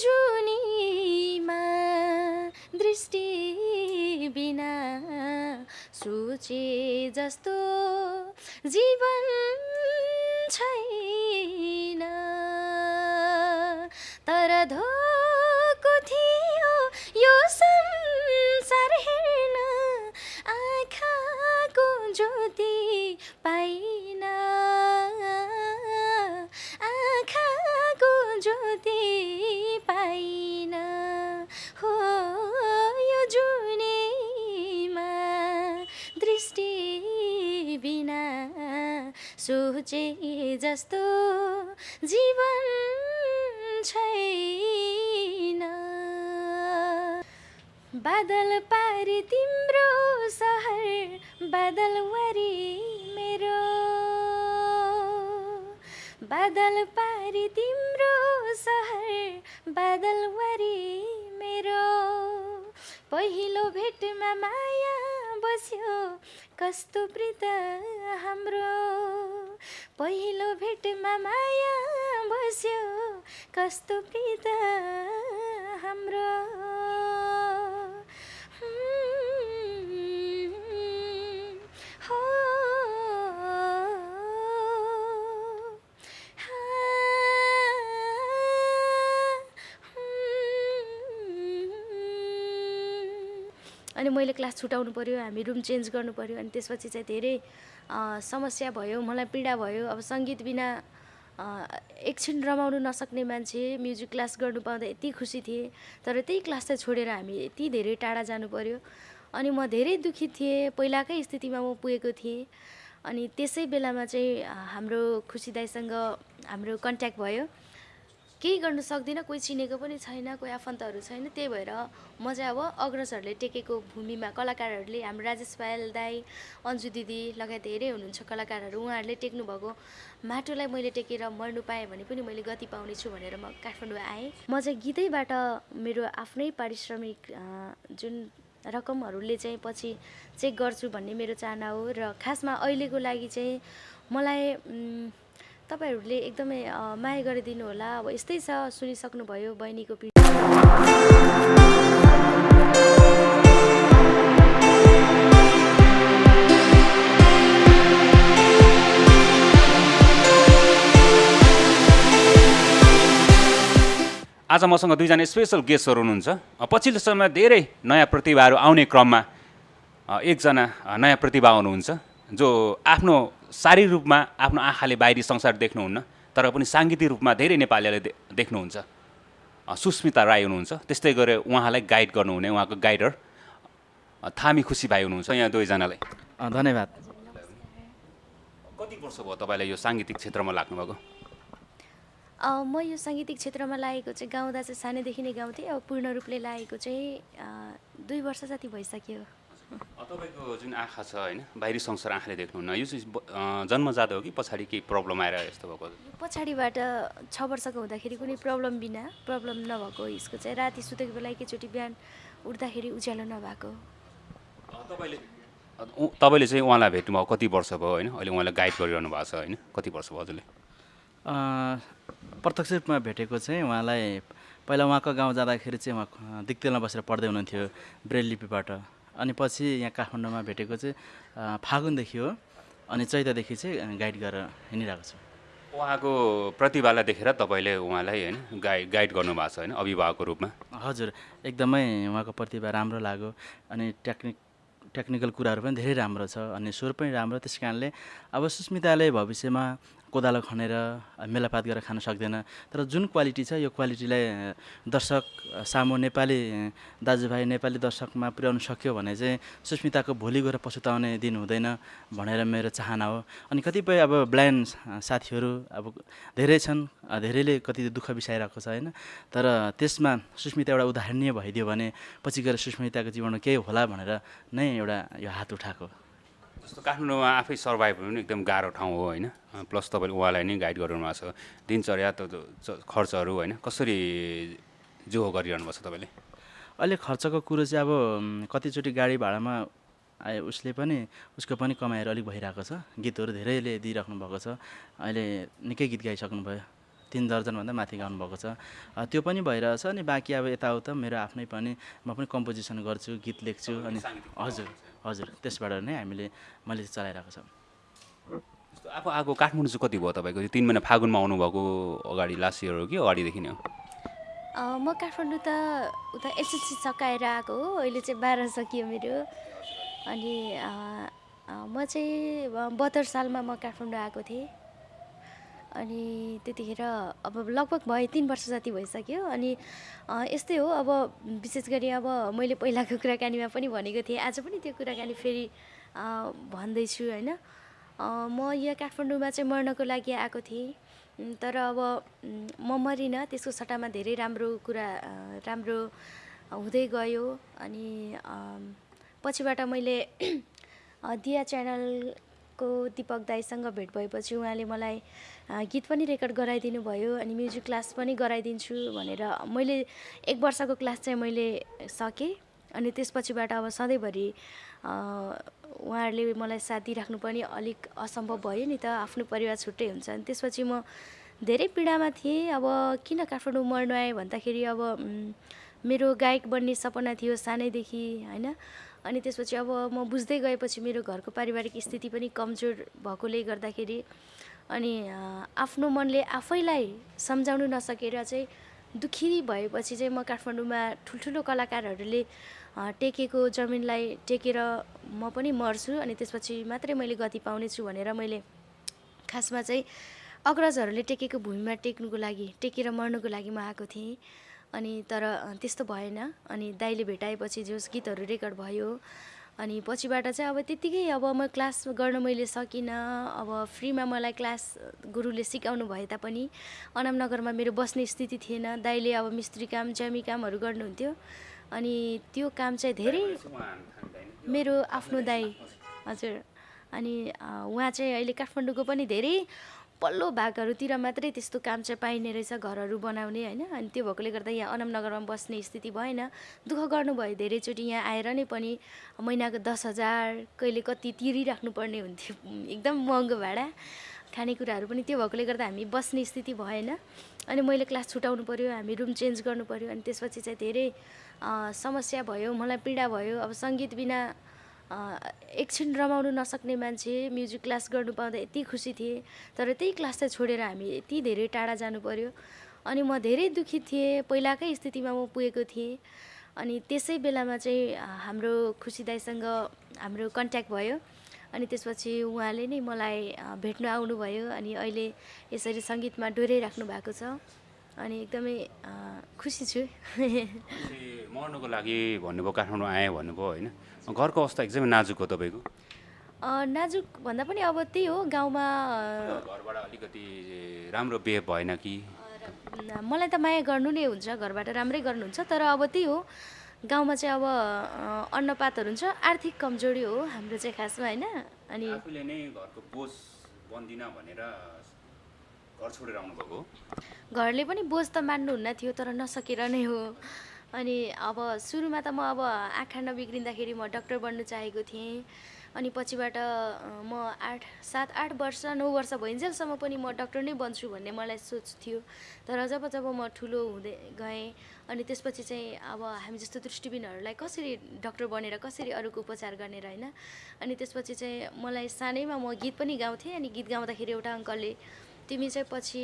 जुनीमा दृष्टि बिना सोचे जस्तो जीवन छैन। तर धोको थियो यो संसार बिना सोचे जस्तो जीवन छैन। बादल पारी तिम्रो सहर बादल वरी मेरो। बादल पारी तिम्रो सहर बादल वरी मेरो। पहिलो भेटमा माया बस्यो। कस्तो प्रीत हाम्रो। पहिलो भेटमा माया बस्यो। कस्तो प्रीत हाम्रो। अनि मैले क्लास छुटाउनु पऱ्यो हामी रुम चेन्ज गर्नु पऱ्यो अनि त्यसपछि चाहिँ धेरै समस्या भयो मलाई पीडा भयो। अब सङ्गीत बिना एकछिन रमाउनु नसक्ने मान्छे म्युजिक क्लास गर्नु पाउँदा यति खुसी थिएँ। तर त्यही क्लास चाहिँ छोडेर हामी यति धेरै टाढा जानु पऱ्यो अनि म धेरै दुःखी थिएँ पहिलाकै स्थितिमा म पुगेको थिएँ। अनि त्यसै बेलामा चाहिँ हाम्रो खुसी दाईसँग हाम्रो कन्ट्याक्ट भयो। केही गर्नु सक्दिनँ कोही चिनेको पनि छैन कोही आफन्तहरू छैन त्यही भएर म चाहिँ अब अग्रजहरूले टेकेको भूमिमा कलाकारहरूले हाम्रो राजेश पायल दाई अन्जु दिदी लगायत धेरै हुनुहुन्छ कलाकारहरू उहाँहरूले टेक्नु भएको माटोलाई मैले टेकेर मर्नु पाएँ भने पनि मैले गति पाउनेछु भनेर म काठमाडौँ आएँ। म चाहिँ गीतैबाट मेरो आफ्नै पारिश्रमिक जुन रकमहरूले चाहिँ पछि चेक गर्छु भन्ने मेरो चाहना हो र खासमा अहिलेको लागि चाहिँ मलाई तपाईँहरूले एकदमै माया गरिदिनु होला। अब यस्तै छ सुनिसक्नुभयो बहिनीको आज मसँग दुईजना स्पेसल गेस्टहरू हुनुहुन्छ। पछिल्लो समयमा धेरै नयाँ प्रतिभाहरू आउने क्रममा एकजना नयाँ प्रतिभा हुनुहुन्छ जो आफ्नो शारीरिक रूपमा आफ्नो आँखाले बाहिरी संसार देख्नुहुन्न तर पनि साङ्गीतिक रूपमा धेरै नेपालीहरूले दे देख्नुहुन्छ। सुस्मिता राई हुनुहुन्छ। त्यस्तै गरेर उहाँलाई गाइड गर्नुहुने उहाँको गाइडर थामी खुसी भाइ हुनुहुन्छ यहाँ दुवैजनालाई। धन्यवाद। कति वर्ष भयो तपाईँलाई यो साङ्गीतिक क्षेत्रमा लाग्नुभएको? अ, म यो साङ्गीतिक क्षेत्रमा लागेको चाहिँ गाउँदा चाहिँ सानैदेखि नै गाउँथेँ। अब पूर्ण रूपले लागेको चाहिँ दुई वर्ष जति भइसक्यो। तपाईँको जुन आँखा छ होइन बाहिरी संसार आँखाले देख्नुहुन्न यो चाहिँ अ, जन्मजात हो कि पछाडि केही प्रब्लम आएर यस्तो भएको? पछाडिबाट छ वर्षको हुँदाखेरि कुनै प्रब्लम बिना प्रब्लम नभएको यसको चाहिँ राति सुतेको बेला एकैचोटि बिहान उठ्दाखेरि उज्यालो नभएको। तपाईँले तपाईँले चाहिँ उहाँलाई भेट्नुभयो कति वर्ष भयो होइन? अहिले उहाँलाई गाइड गरिरहनु भएको छ होइन? कति वर्ष भयो हजुरले? अँ, प्रत्यक्ष रूपमा भेटेको चाहिँ उहाँलाई पहिला उहाँको गाउँ जाँदाखेरि चाहिँ उहाँ दिक्तेलमा बसेर पढ्दै हुनुहुन्थ्यो ब्रेल लिपिबाट। अनि पछि यहाँ काठमाडौँमा भेटेको चाहिँ फागुनदेखि हो। अनि चैतदेखि चाहिँ गाइड गरेर हिँडिरहेको छु। उहाँको प्रतिभालाई देखेर तपाईँले उहाँलाई होइन गाइड गाइड गर्नुभएको छ होइन अभिभावकको रूपमा? हजुर एकदमै उहाँको प्रतिभा राम्रो लाग्यो। अनि टेक्निक टेक्निकल कुराहरू पनि धेरै राम्रो छ। अनि स्वर पनि राम्रो त्यस कारणले अब सुस्मिताले भविष्यमा कोदालो खनेर मेलापात गरेर खान सक्दैन। तर जुन क्वालिटी छ यो क्वालिटीलाई दर्शक सामु नेपाली दाजुभाइ नेपाली दर्शकमा पुर्याउन सक्यो भने चाहिँ सुस्मिताको भोलि गएर पछुताउने दिन हुँदैन भनेर मेरो चाहना हो। अनि कतिपय अब ब्लाइन्ड साथीहरू अब धेरै छन् धेरैले कति दुःख बिसाइरहेको छ होइन? तर त्यसमा सुस्मिता एउटा उदाहरणीय भइदियो भने पछि गएर सुस्मिताको जीवनमा केही होला भनेर नै एउटा यो हात उठाएको जस्तो काठमाडौँमा आफै सर्भाइभ हुनु एकदम गाह्रो ठाउँ हो होइन? प्लस तपाईँले उहाँलाई नै गाइड गरिरहनु भएको छ। दिनचर्या त खर्चहरू होइन? कसरी जो गरिरहनु भएको छ तपाईँले? अहिले खर्चको कुरो चाहिँ अब कतिचोटि गाडी भाडामा आए उसले पनि उसको पनि कमाइहरू अलिक भइरहेको छ। गीतहरू धेरैले दिइराख्नु भएको छ। अहिले निकै गीत गाइसक्नु भयो तिन दर्जनभन्दा माथि गाउनुभएको छ। त्यो पनि भइरहेछ अनि बाँकी अब यताउता मेरो आफ्नै पनि म पनि कम्पोजिसन गर्छु गीत लेख्छु अनि हजुर। हजुर त्यसबाट नै हामीले मैले चलाइरहेको छ। आफू आएको काठमाडौँ चाहिँ कति भयो तपाईँको? यो तिन महिना फागुनमा आउनुभएको अगाडि लास्ट इयर हो कि अगाडिदेखि नै हो? म काठमाडौँ त उता एसएससी सकाएर आएको हो अहिले चाहिँ बाह्र सकियो मेरो। अनि म चाहिँ बहत्तर सालमा म काठमाडौँ आएको थिएँ। अनि त्यतिखेर अब लगभग भयो तिन वर्ष जति भइसक्यो। अनि यस्तै हो। अब विशेष गरी अब मैले पहिलाको कुराकानीमा पनि भनेको थिएँ। आज पनि त्यो कुराकानी फेरि भन्दैछु होइन? म यहाँ काठमाडौँमा चाहिँ मर्नको लागि आएको थिएँ। तर अब म मरिनँ। त्यसको सट्टामा धेरै राम्रो कुरा राम्रो हुँदै गयो। अनि पछिबाट मैले दिया च्यानलको दिपक दाईसँग भेट भएपछि उहाँले मलाई गीत पनि रेकर्ड गराइदिनु भयो अनि म्युजिक क्लास पनि गराइदिन्छु भनेर मैले एक वर्षको क्लास चाहिँ मैले सकेँ अनि त्यसपछिबाट अब सधैँभरि उहाँहरूले मलाई साथ दिइराख्नु पनि अलिक असम्भव भयो नि त आफ्नो परिवार छुट्टै हुन्छ अनि त्यसपछि म धेरै पीडामा थिएँ। अब किन काठमाडौँ मर्नु आएँ भन्दाखेरि अब मेरो गायक बन्ने सपना थियो सानैदेखि होइन? अनि त्यसपछि अब म बुझ्दै गएपछि मेरो घरको पारिवारिक स्थिति पनि कमजोर भएकोले गर्दाखेरि अनि आफ्नो मनले आफैलाई सम्झाउनु नसकेर चाहिँ दुखी भएपछि चाहिँ म काठमाडौँमा ठुल्ठुलो कलाकारहरूले टेकेको जमिनलाई टेकेर म पनि मर्छु अनि त्यसपछि मात्रै मैले गति पाउनेछु भनेर मैले खासमा चाहिँ अग्रजहरूले टेकेको भूमिमा टेक्नुको लागि टेकेर मर्नुको लागि म आएको थिएँ। अनि तर त्यस्तो भएन। अनि दाइले भेटाएपछि जोस् गीतहरू रेकर्ड भयो अनि पछिबाट चाहिँ अब त्यत्तिकै अब म क्लास गर्न मैले सकिनँ। अब फ्रीमा मलाई क्लास गुरुले सिकाउनु भए तापनि अनामनगरमा मेरो बस्ने स्थिति थिएन। दाइले अब मिस्त्री काम ज्यामी कामहरू गर्नुहुन्थ्यो। अनि त्यो काम चाहिँ धेरै मेरो आफ्नो दाई हजुर। अनि उहाँ चाहिँ अहिले काठमाडौँको पनि धेरै पल्लो भागहरूतिर मात्रै त्यस्तो काम चाहिँ पाइने रहेछ घरहरू बनाउने होइन। अनि त्यो भएकोले गर्दा यहाँ अनमनगरमा बस्ने स्थिति भएन। दुःख गर्नुभयो धेरैचोटि यहाँ आएर नै पनि महिनाको दस हजार कहिले कति तिरिराख्नु पर्ने हुन्थ्यो। एकदम महँगो भाडा। खानेकुराहरू पनि त्यो भएकोले गर्दा हामी बस्ने स्थिति भएन। अनि मैले क्लास छुटाउनु पऱ्यो हामी रुम चेन्ज गर्नु पऱ्यो अनि त्यसपछि चाहिँ धेरै समस्या भयो मलाई पीडा भयो। अब सङ्गीत बिना एकछिन रमाउनु नसक्ने मान्छे म्युजिक क्लास गर्नु पाउँदा यति खुसी थिएँ तर त्यही क्लास चाहिँ छोडेर हामी यति धेरै टाढा जानु पर्यो। अनि म धेरै दुखित थिएँ पहिलाकै स्थितिमा म पुगेको थिएँ। अनि त्यसै बेलामा चाहिँ हाम्रो खुसी दाईसँग हाम्रो कन्ट्याक्ट भयो। अनि त्यसपछि उहाँले नै मलाई भेट्न आउनुभयो। अनि अहिले यसरी सङ्गीतमा डोर्याइराख्नु भएको छ। अनि एकदमै खुसी छु। मर्नुको लागि भन्नुभयो काठमाडौँ आएँ भन्नुभयो होइन? घरको अवस्था एकदमै नाजुक हो तपाईँको? नाजुक भन्दा पनि अब त्यही हो गाउँमा घरबाट अलिकति राम्रो बिहेभ भएन कि? मलाई त माया गर्नु नै हुन्छ घरबाट राम्रै गर्नुहुन्छ तर अब त्यही हो गाउँमा चाहिँ अब अन्नपातहरू हुन्छ आर्थिक कमजोरी हो हाम्रो चाहिँ खासमा होइन अनि आफूले नै घरको बोझ बन्दिनँ भनेर घर छोडेर आउनुभएको हो? घरले पनि बोझ त मान्नुहुन्न थियो तर नसकेर नै हो। अनि अब सुरुमा त म अब आँखा नबिग्रिँदाखेरि म डक्टर बन्नु चाहेको थिएँ। अनि पछिबाट म आठ सात आठ वर्ष नौ वर्ष भइन्जेलसम्म पनि म डक्टर नै बन्छु भन्ने मलाई सोच थियो। तर जब जब म ठुलो हुँदै गएँ अनि त्यसपछि चाहिँ अब हामी जस्तो दृष्टिबिनहरूलाई कसरी डक्टर बनेर कसरी अरूको उपचार गर्ने र होइन अनि त्यसपछि चाहिँ मलाई सानैमा म गीत पनि गाउँथेँ अनि गीत गाउँदाखेरि एउटा अङ्कलले तिमी चाहिँ पछि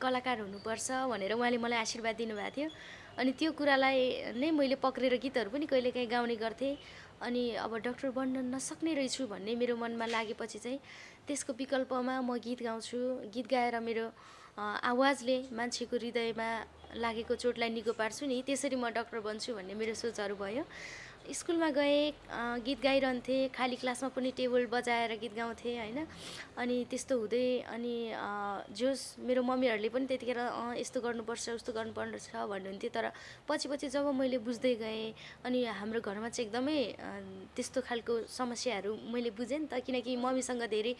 कलाकार हुनुपर्छ भनेर उहाँले मलाई आशीर्वाद दिनुभएको थियो। अनि त्यो कुरालाई नै मैले पक्रेर गीतहरू पनि कहिलेकाहीँ गाउने गर्थेँ। अनि अब डक्टर बन्न नसक्ने रहेछु भन्ने मेरो मनमा लागेपछि चाहिँ त्यसको विकल्पमा म गीत गाउँछु। गीत गाएर मेरो आवाजले मान्छेको हृदयमा लागेको चोटलाई निको पार्छु नि त्यसरी म डक्टर बन्छु भन्ने मेरो सोचहरू भयो। स्कुलमा गएँ गीत गाइरहन्थेँ खाली क्लासमा पनि टेबल बजाएर गीत गाउँथेँ होइन। अनि त्यस्तो हुँदै अनि जोस् मेरो मम्मीहरूले पनि त्यतिखेर अँ यस्तो गर्नुपर्छ उस्तो गर्नुपर्छ भन्नुहुन्थ्यो। तर पछि पछि जब मैले बुझ्दै गएँ अनि हाम्रो घरमा चाहिँ एकदमै त्यस्तो खालको समस्याहरू मैले बुझेँ नि त। किनकि मम्मीसँग धेरै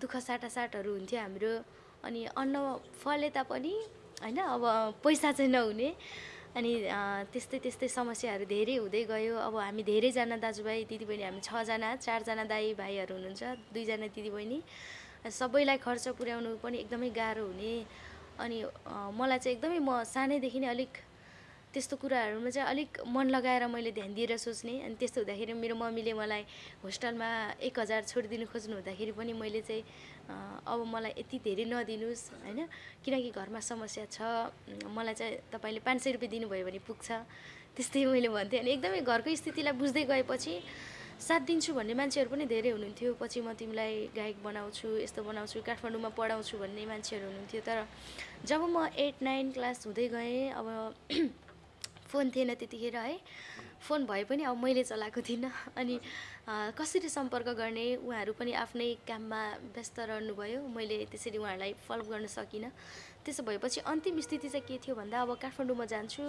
दुःख साटासाटहरू हुन्थ्यो हाम्रो। अनि अन्न फले तापनि होइन अब पैसा चाहिँ नहुने। अनि त्यस्तै त्यस्तै समस्याहरू धेरै हुँदै गयो। अब हामी धेरैजना दाजुभाइ दिदीबहिनी हामी छजना चारजना दाइ भाइहरू हुनुहुन्छ दुईजना दिदीबहिनी। सबैलाई खर्च पुर्याउनु पनि एकदमै गाह्रो हुने। अनि मलाई चाहिँ एकदमै म सानैदेखि नै अलिक त्यस्तो कुराहरूमा चाहिँ अलिक मन लगाएर मैले ध्यान दिएर सोच्ने। अनि त्यस्तो हुँदाखेरि मेरो मम्मीले मलाई होस्टेलमा एक हजार छोडिदिनु खोज्नु हुँदाखेरि पनि मैले चाहिँ अब मलाई यति धेरै नदिनुहोस् होइन? किनकि घरमा समस्या छ। मलाई चाहिँ तपाईँले पाँच सय रुपियाँ दिनुभयो भने पुग्छ। त्यस्तै मैले भन्थेँ। अनि एकदमै घरको स्थितिलाई बुझ्दै गएपछि साथ दिन्छु भन्ने मान्छेहरू पनि धेरै हुनुहुन्थ्यो। पछि म तिमीलाई गायक बनाउँछु यस्तो बनाउँछु काठमाडौँमा पढाउँछु भन्ने मान्छेहरू हुनुहुन्थ्यो। तर जब म एट नाइन क्लास हुँदै गएँ अब फोन थिएन त्यतिखेर है। फोन भए पनि अब मैले चलाएको थिइनँ। अनि कसरी सम्पर्क गर्ने उहाँहरू पनि आफ्नै काममा व्यस्त रहनुभयो। मैले त्यसरी उहाँहरूलाई फलो गर्न सकिनँ। त्यसो भएपछि अन्तिम स्थिति चाहिँ के थियो भन्दा अब काठमाडौँमा जान्छु।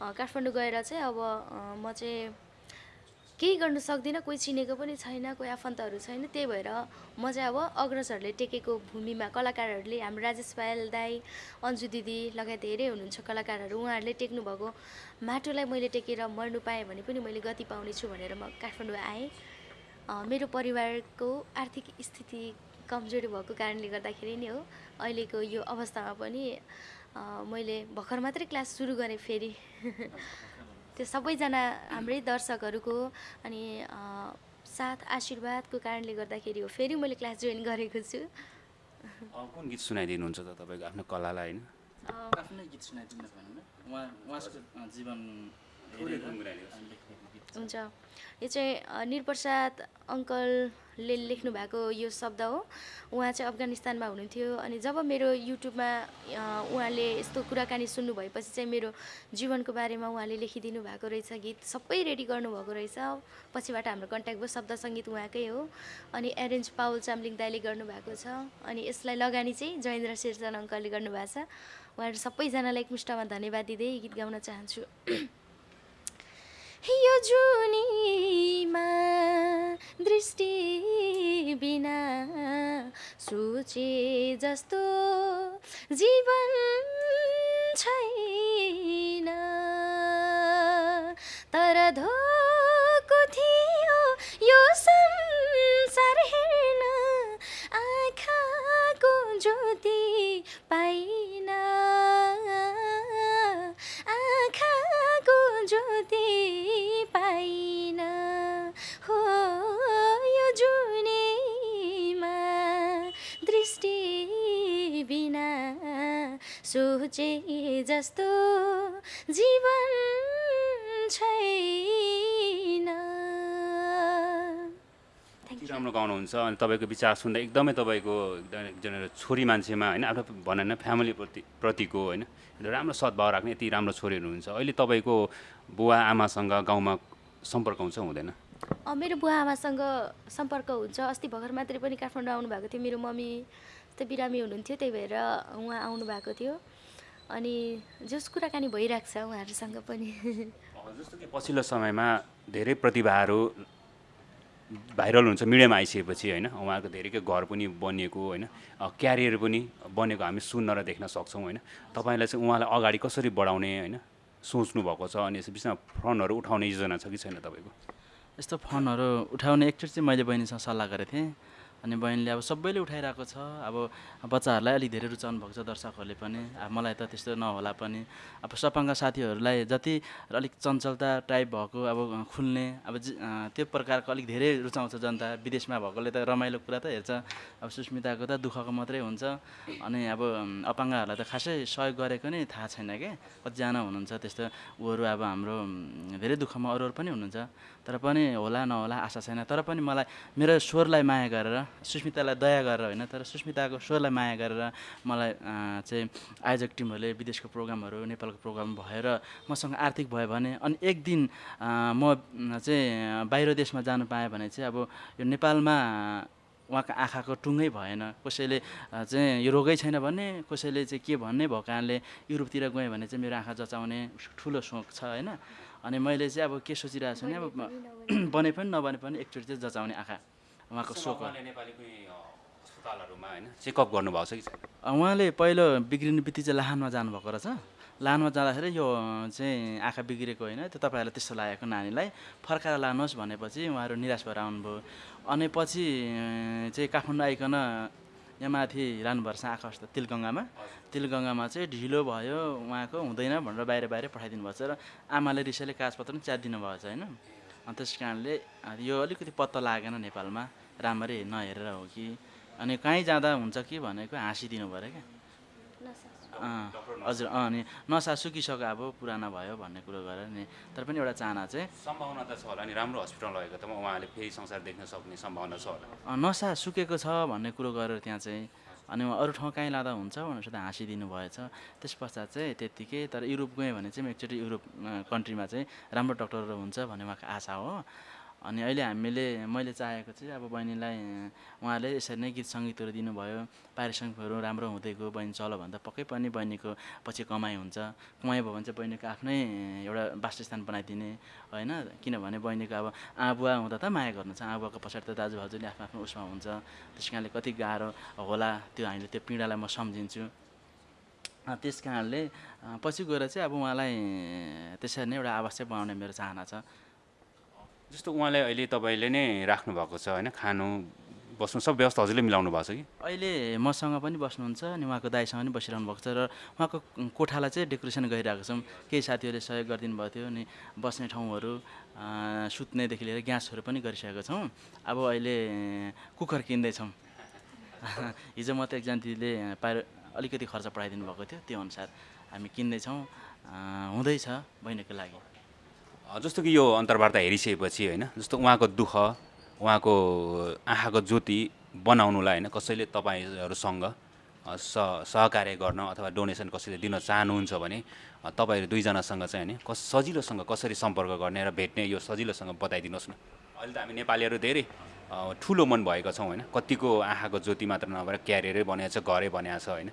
काठमाडौँ गएर चाहिँ अब म चाहिँ केही गर्न सक्दिनँ कोही चिनेको पनि छैन कोही आफन्तहरू छैन। त्यही भएर म चाहिँ अब अग्रजहरूले टेकेको भूमिमा कलाकारहरूले हाम्रो राजेश पायल दाई अन्जु दिदी लगायत धेरै हुनुहुन्छ कलाकारहरू। उहाँहरूले टेक्नु भएको माटोलाई मैले टेकेर मर्नु पाएँ भने पनि मैले गति पाउनेछु भनेर म काठमाडौँ आएँ। मेरो परिवारको आर्थिक स्थिति कमजोरी भएको कारणले गर्दाखेरि नै हो। अहिलेको यो अवस्थामा पनि मैले भर्खर मात्रै क्लास सुरु गरेँ फेरि। त्यो सबैजना हाम्रै दर्शकहरूको अनि साथ आशीर्वादको कारणले गर्दाखेरि हो फेरि मैले क्लास जोइन गरेको छु। अ, कुन गीत सुनाइदिनुहुन्छ त तपाईँको आफ्नो कलालाई होइन? आफ्नै गीत सुनाइदिनु भन्नु उहाँ उहाँको अ, जीवन हुन्छ। यो चाहिँ निरप्रसाद अङ्कलले लेख्नु भएको यो शब्द हो। उहाँ चाहिँ अफगानिस्तानमा हुनुहुन्थ्यो अनि जब मेरो युट्युबमा उहाँले यस्तो कुराकानी सुन्नु भएपछि चाहिँ मेरो जीवनको बारेमा उहाँले लेखिदिनु भएको रहेछ गीत सबै रेडी गर्नुभएको रहेछ। पछिबाट हाम्रो कन्ट्याक्ट भयो शब्द सङ्गीत उहाँकै हो अनि एरेन्ज पावल चामलिङ दाईले गर्नुभएको छ अनि यसलाई लगानी चाहिँ जयेन्द्र शेरचन अङ्कलले गर्नुभएको छ। उहाँहरू सबैजनालाई एकमुष्टमा धन्यवाद दिँदै गीत गाउन चाहन्छु। यो जुनीमा दृष्टि बिना सोचे जस्तो जीवन छैन। तर धोको थियो यो संसार सोचे जस्तो जीवन छैन। राम्रो गाउनुहुन्छ अनि तपाईँको विचार सुन्दा एकदमै तपाईँको एकदम एकजना छोरी मान्छेमा होइन आफ्नो भनौँ न फ्यामिलीप्रति प्रतिको होइन राम्रो सद्भाव राख्ने यति राम्रो छोरीहरू हुनुहुन्छ। अहिले तपाईँको बुवा आमासँग गाउँमा सम्पर्क हुन्छ हुँदैन? मेरो बुवा आमासँग सम्पर्क हुन्छ। अस्ति भर्खर मात्रै पनि काठमाडौँ आउनु भएको थियो। मेरो मम्मी बिरामी हुनुहुन्थ्यो त्यही भएर उहाँ आउनु भएको थियो। अनि जस कुराकानी भइरहेको छ उहाँहरूसँग पनि। जस्तो कि पछिल्लो समयमा धेरै प्रतिभाहरू भाइरल हुन्छ मिडियामा आइसकेपछि होइन उहाँहरूको धेरैको घर पनि बनिएको होइन क्यारियर पनि बनेको हामी सुन्न र देख्न सक्छौँ होइन। तपाईँलाई चाहिँ उहाँलाई अगाडि कसरी बढाउने होइन सोच्नु भएको छ अनि यस विषयमा फन्डहरू उठाउने योजना छ कि छैन तपाईँको? यस्तो फन्डहरू उठाउने एकचोटि चाहिँ मैले बहिनीसँग सल्लाह गरेको थिएँ। अनि बहिनीले अब सबैले उठाइरहेको छ। अब बच्चाहरूलाई अलिक धेरै रुचाउनु भएको छ दर्शकहरूले पनि। अब मलाई त त्यस्तो नहोला पनि। अब सपाङ्ग साथीहरूलाई जति अलिक चञ्चलता टाइप भएको अब खुल्ने अब त्यो प्रकारको अलिक धेरै रुचाउँछ जनता। विदेशमा भएकोले त रमाइलो कुरा त हेर्छ। अब सुस्मिताको त दुःखको मात्रै हुन्छ। अनि अब अपाङ्गहरूलाई त खासै सहयोग गरेको नै थाहा छैन क्या कतिजना हुनुहुन्छ त्यस्तो। उहरू अब हाम्रो धेरै दुःखमा अरू अरू पनि हुनुहुन्छ। तर पनि होला नहोला आशा छैन। तर पनि मलाई मेरो स्वरलाई माया गरेर सुस्मितालाई दया गरेर होइन तर सुस्मिताको स्वरलाई माया गरेर मलाई चाहिँ आयोजक टिमहरूले विदेशको प्रोग्रामहरू नेपालको प्रोग्राम भएर मसँग आर्थिक भयो भने अनि एक दिन म चाहिँ बाहिर देशमा जानु पाएँ भने चाहिँ अब यो नेपालमा उहाँको आँखाको टुङ्गै भएन। कसैले चाहिँ यो रोगै छैन भन्ने कसैले चाहिँ के भन्ने भएको कारणले युरोपतिर गएँ भने चाहिँ मेरो आँखा जचाउने ठुलो सोख छ होइन। अनि मैले चाहिँ अब के सोचिरहेको छु भने अब बने पनि नबने पनि एकचोटि चाहिँ जचाउने आँखा। उहाँको सोख हो। नेपाली कुनै अस्पतालहरूमा होइन चेकअप गर्नुभएको छ कि छैन? उहाँले पहिलो बिग्रिने बित्ति चाहिँ लाहानमा जानुभएको रहेछ। लाहानमा जाँदाखेरि यो चाहिँ आँखा बिग्रेको होइन त्यो तपाईँहरूलाई त्यस्तो लागेको नानीलाई फर्काएर लानुहोस् भनेपछि उहाँहरू निराश भएर आउनुभयो। अनि पछि चाहिँ काठमाडौँ आइकन यहाँ माथि लानुपर्छ आकाश त तिलगङ्गामा। तिलगङ्गामा चाहिँ ढिलो भयो उहाँको हुँदैन भनेर बाहिर बाहिर पठाइदिनु भएको छ र आमाले रिसाले कागजपत्र पनि च्यातिदिनु भएको छ होइन। त्यस कारणले यो अलिकति पत्ता लागेन नेपालमा। राम्ररी नहेरेर हो कि। अनि कहीँ जाँदा हुन्छ कि भनेको हाँसिदिनु पऱ्यो क्या। अँ, हजुर अँ अनि नसा सुकिसक्यो अब पुरानो भयो भन्ने कुरो गरेर नि तर पनि एउटा चाहना चाहिँ सम्भावना त छ होला नि राम्रो हस्पिटल लगेको त उहाँले फेरि संसार देख्न सक्ने सम्भावना छ होला। नसा सुकेको छ भन्ने कुरो गरेर त्यहाँ चाहिँ अनि अरू ठाउँ कहीँ लाँदा हुन्छ भनेर त हाँसिदिनु भएछ। त्यस पश्चात चाहिँ त्यत्तिकै तर युरोप गएँ भने चाहिँ म एकचोटि युरोप कन्ट्रीमा चाहिँ राम्रो डक्टरहरू हुन्छ भन्ने उहाँको आशा हो। अनि अहिले हामीले मैले चाहेको चाहिँ अब बहिनीलाई उहाँले यसरी नै गीत सङ्गीतहरू दिनुभयो। पारिश्रमिकहरू राम्रो हुँदै गयो बहिनी चलो भन्दा पक्कै पनि बहिनीको पछि कमाइ हुन्छ। कमाइ भयो भने चाहिँ बहिनीको आफ्नै एउटा वासस्थान बनाइदिने होइन? किनभने बहिनीको अब आबुवा हुँदा त माया गर्नु छ। आबुवाको पछाडि त दाजुभाउजूले आफ्नो आफ्नो उसमा हुन्छ। त्यस कारणले कति गाह्रो होला त्यो हामीले त्यो पीडालाई म सम्झिन्छु। त्यस कारणले पछि गएर चाहिँ अब उहाँलाई त्यसरी नै एउटा आवास बनाउने मेरो चाहना छ। जस्तो उहाँलाई अहिले तपाईँले नै राख्नु भएको छ होइन? खानु बस्नु सब व्यवस्था हजुरले मिलाउनु भएको छ कि? अहिले मसँग पनि बस्नुहुन्छ अनि उहाँको दाइसँग पनि बसिरहनु भएको छ र उहाँको कोठालाई चाहिँ डेकोरेसन गरिरहेको छौँ। केही साथीहरूले सहयोग गरिदिनु भएको थियो अनि बस्ने ठाउँहरू सुत्नेदेखि लिएर ग्यासहरू पनि गरिसकेको छौँ। अब अहिले कुकर किन्दैछौँ। हिजो म त एकजना दिदीले पारो अलिकति खर्च बढाइदिनु भएको थियो। त्यो अनुसार हामी किन्दैछौँ। हुँदैछ बहिनीको लागि। जस्तो कि यो अन्तर्वार्ता हेरिसकेपछि होइन जस्तो उहाँको दुःख उहाँको आँखाको ज्योति बनाउनुलाई होइन कसैले तपाईँहरूसँग स सहकार्य गर्न अथवा डोनेसन कसैले दिन चाहनुहुन्छ भने तपाईँहरू दुईजनासँग चाहिँ होइन कस सजिलोसँग कसरी सम्पर्क गर्ने र भेट्ने यो सजिलोसँग बताइदिनुहोस् न। अहिले त हामी नेपालीहरू धेरै ठुलो मन भएका छौँ होइन कतिको आँखाको ज्योति मात्र नभएर क्यारियरै बनाएको छ घरै बनाएको छ होइन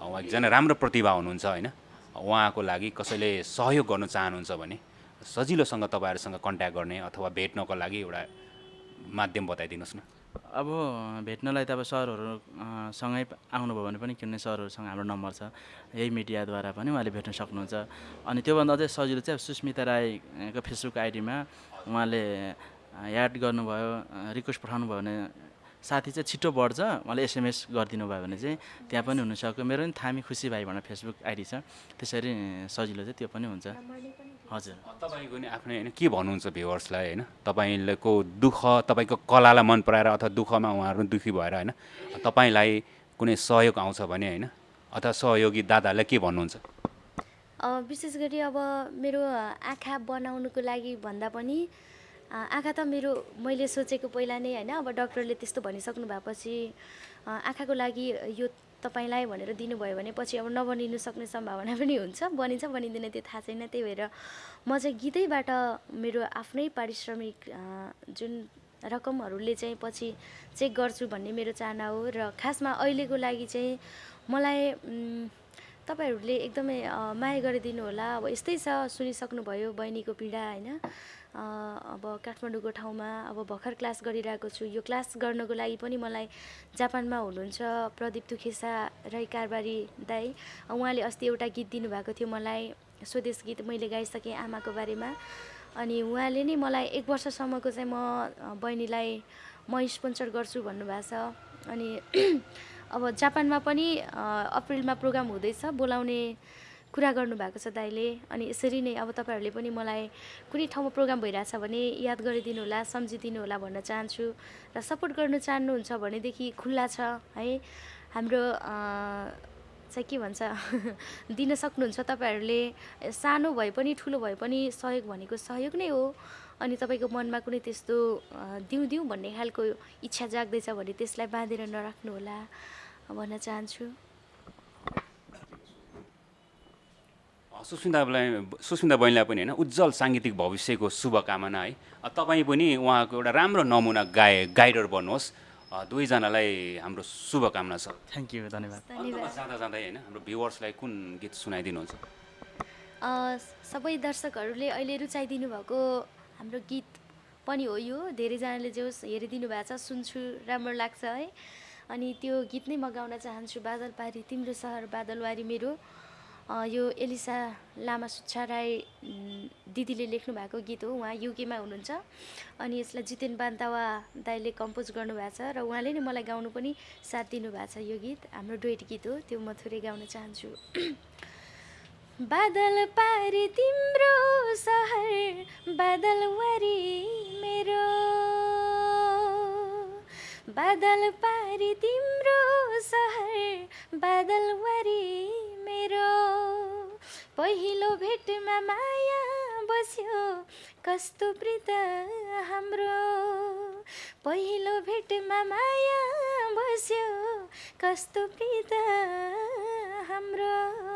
उहाँ एकजना राम्रो प्रतिभा हुनुहुन्छ होइन उहाँको लागि कसैले सहयोग गर्न चाहनुहुन्छ भने सजिलोसँग तपाईँहरूसँग कन्ट्याक्ट गर्ने अथवा भेट्नको लागि एउटा माध्यम बताइदिनुहोस् न। अब भेट्नलाई त अब सरहरू अँ, सँगै प- आउनुभयो भने पनि किन्ने सरहरूसँग हाम्रो नम्बर छ। यही मिडियाद्वारा पनि उहाँले भेट्न सक्नुहुन्छ। अनि त्योभन्दा अझै सजिलो चाहिँ सुस्मिता राईको फेसबुक आइडीमा उहाँले याड गर्नुभयो रिक्वेस्ट पठाउनुभयो भने साथी चाहिँ छिटो बढ्छ। उहाँले एसएमएस गरिदिनु भयो भने चाहिँ त्यहाँ पनि हुनसक्यो। मेरो पनि थामी खुसी भाइ भनेर फेसबुक आइडी छ। त्यसरी सजिलो चाहिँ त्यो पनि हुन्छ। हजुर। तपाईँको नि आफ्नै होइन के भन्नुहुन्छ भ्युवर्सलाई होइन? तपाईँको दुःख तपाईँको कलालाई मन पराएर अथवा दुःखमा उहाँहरू दुःखी भएर होइन? तपाईँलाई कुनै सहयोग आउँछ भने होइन? अथवा सहयोगी दादाहरूलाई के भन्नुहुन्छ? अ, विशेष गरी अब मेरो आँखा बनाउनुको लागि भन्दा पनि आँखा त मेरो मैले सोचेको पहिला नै होइन अब डक्टरले त्यस्तो भनिसक्नु भएपछि आँखाको लागि यो तपाईँलाई भनेर दिनुभयो भने पछि अब नबनिनु सक्ने सम्भावना पनि हुन्छ। बनिन्छ बनिँदैन त्यो थाहा छैन। त्यही भएर म चाहिँ गीतैबाट मेरो आफ्नै पारिश्रमिक जुन रकमहरूले चाहिँ पछि चेक गर्छु भन्ने मेरो चाहना हो। र खासमा अहिलेको लागि चाहिँ मलाई तपाईँहरूले एकदमै माया गरिदिनु होला। अब यस्तै छ सुनिसक्नुभयो बहिनीको पीडा होइन? अब काठमाडौँको ठाउँमा अब भर्खर क्लास गरिरहेको छु। यो क्लास गर्नको लागि पनि मलाई जापानमा हुनुहुन्छ प्रदीप तुखेसा राई कारबारी दाई। उहाँले अस्ति एउटा गीत दिनुभएको थियो मलाई स्वदेश गीत मैले गाइसकेँ आमाको बारेमा। अनि उहाँले नै मलाई एक वर्षसम्मको चाहिँ म बहिनीलाई म स्पोन्सर गर्छु भन्नुभएको छ। अनि अब जापानमा पनि अप्रिलमा प्रोग्राम हुँदैछ बोलाउने कुरा गर्नुभएको छ दाइले अनि यसरी नै अब तपाईँहरूले पनि मलाई कुनै ठाउँमा प्रोग्राम भइरहेछ भने याद गरिदिनु होला सम्झिदिनु होला भन्न चाहन्छु र सपोर्ट गर्नु चाहनुहुन्छ भनेदेखि खुल्ला छ है। हाम्रो चाहिँ के भन्छ दिन सक्नुहुन्छ तपाईँहरूले। सानो भए पनि ठुलो भए पनि सहयोग भनेको सहयोग नै हो। अनि तपाईँको मनमा कुनै त्यस्तो दिउँ दिउँ भन्ने खालको इच्छा जाग्दैछ भने त्यसलाई बाँधेर नराख्नु होला भन्न चाहन्छु। सुस्मितालाई सुस्मिता बहिनीलाई पनि होइन उज्जवल साङ्गीतिक भविष्यको शुभकामना है। तपाईँ पनि उहाँको एउटा राम्रो नमुना गाए गाइडर बन्नुहोस्। दुवैजनालाई हाम्रो शुभकामना छ। थ्याङ्क यू धन्यवाद। जाँदा जाँदै होइन हाम्रो भ्युवर्सलाई कुन गीत सुनाइदिनुहुन्छ? अ, सबै दर्शकहरूले अहिले रुचाइदिनु भएको हाम्रो गीत पनि हो यो। धेरैजनाले जो हेरिदिनु भएको छ सुन्छु राम्रो लाग्छ है। अनि त्यो गीत नै म गाउन चाहन्छु। बादल पारी तिम्रो सहर बादलवारी मेरो। यो एलिसा लामा सुच्छा राई दिदीले लेख्नु भएको गीत हो। उहाँ युकेमा हुनुहुन्छ। अनि यसलाई जितेन बान्तावा दाईले कम्पोज गर्नुभएको छ र उहाँले नै मलाई गाउनु पनि साथ दिनुभएको छ यो गीत। हाम्रो डुएट गीत हो। त्यो म थोरै गाउन चाहन्छु। बादल पारी तिम्रो सहर बादल वरी मेरो। बादल पारी तिम्रो सहर बादल वरी मेरो। पहिलो भेटमा माया बस्यो कस्तो प्रीत हाम्रो। पहिलो भेटमा माया बस्यो कस्तो प्रीत हाम्रो।